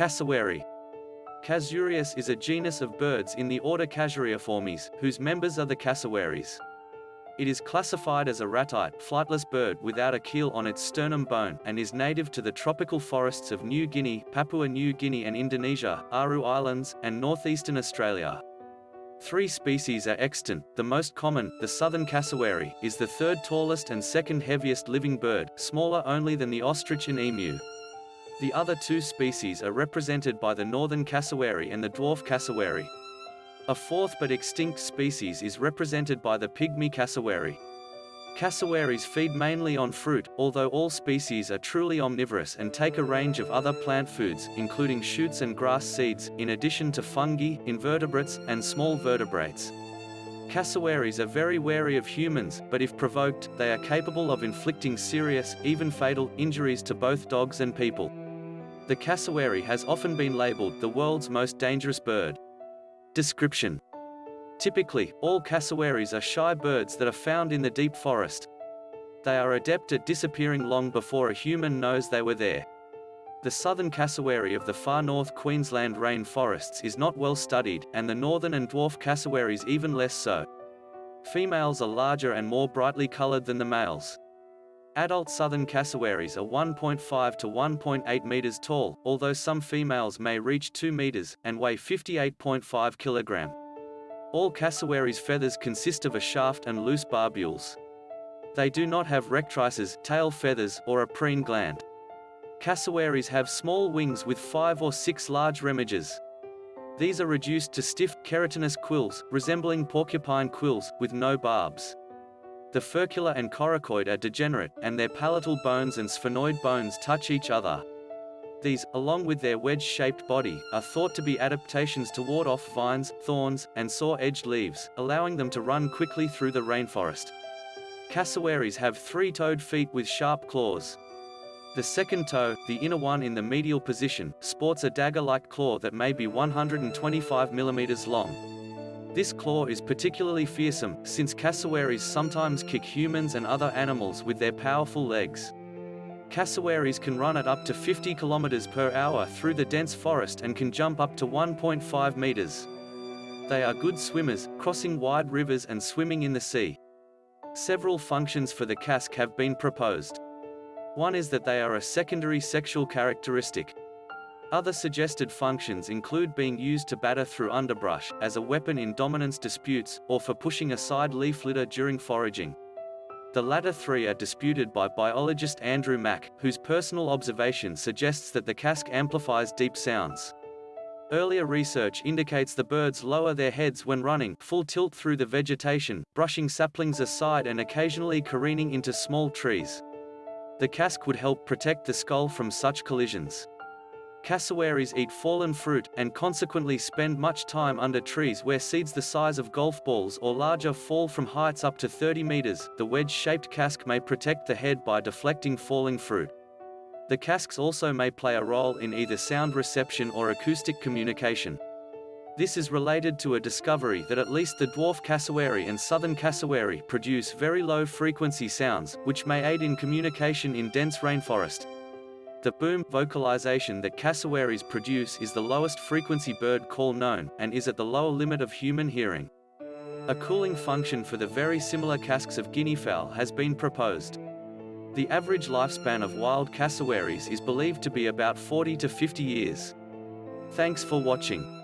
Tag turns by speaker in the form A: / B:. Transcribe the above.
A: Cassowary. Casuarius is a genus of birds in the order Casuariiformes, whose members are the cassowaries. It is classified as a ratite flightless bird without a keel on its sternum bone and is native to the tropical forests of New Guinea, Papua New Guinea and Indonesia, Aru Islands, and northeastern Australia. Three species are extant, the most common, the southern cassowary, is the third tallest and second heaviest living bird, smaller only than the ostrich and emu. The other two species are represented by the northern cassowary and the dwarf cassowary. A fourth but extinct species is represented by the pygmy cassowary. Cassowaries feed mainly on fruit, although all species are truly omnivorous and take a range of other plant foods, including shoots and grass seeds, in addition to fungi, invertebrates, and small vertebrates. Cassowaries are very wary of humans, but if provoked, they are capable of inflicting serious, even fatal, injuries to both dogs and people. The cassowary has often been labeled the world's most dangerous bird. Description Typically, all cassowaries are shy birds that are found in the deep forest. They are adept at disappearing long before a human knows they were there. The southern cassowary of the far north Queensland rainforests is not well studied, and the northern and dwarf cassowaries even less so. Females are larger and more brightly colored than the males. Adult southern cassowaries are 1.5 to 1.8 meters tall, although some females may reach 2 meters, and weigh 58.5 kilogram. All cassowaries' feathers consist of a shaft and loose barbules. They do not have rectrices, tail feathers, or a preen gland. Cassowaries have small wings with five or six large remiges. These are reduced to stiff, keratinous quills, resembling porcupine quills, with no barbs. The furcula and coracoid are degenerate, and their palatal bones and sphenoid bones touch each other. These, along with their wedge-shaped body, are thought to be adaptations to ward off vines, thorns, and saw-edged leaves, allowing them to run quickly through the rainforest. Cassowaries have three-toed feet with sharp claws. The second toe, the inner one in the medial position, sports a dagger-like claw that may be 125 mm long. This claw is particularly fearsome, since cassowaries sometimes kick humans and other animals with their powerful legs. Cassowaries can run at up to 50 km per hour through the dense forest and can jump up to 1.5 meters. They are good swimmers, crossing wide rivers and swimming in the sea. Several functions for the casque have been proposed. One is that they are a secondary sexual characteristic. Other suggested functions include being used to batter through underbrush, as a weapon in dominance disputes, or for pushing aside leaf litter during foraging. The latter three are disputed by biologist Andrew Mack, whose personal observation suggests that the casque amplifies deep sounds. Earlier research indicates the birds lower their heads when running full tilt through the vegetation, brushing saplings aside and occasionally careening into small trees. The casque would help protect the skull from such collisions. Cassowaries eat fallen fruit, and consequently spend much time under trees where seeds the size of golf balls or larger fall from heights up to 30 meters. The wedge-shaped casque may protect the head by deflecting falling fruit. The casques also may play a role in either sound reception or acoustic communication. This is related to a discovery that at least the dwarf cassowary and southern cassowary produce very low frequency sounds, which may aid in communication in dense rainforest. The boom vocalization that cassowaries produce is the lowest frequency bird call known, and is at the lower limit of human hearing. A cooling function for the very similar casques of guinea fowl has been proposed. The average lifespan of wild cassowaries is believed to be about 40 to 50 years. Thanks for watching.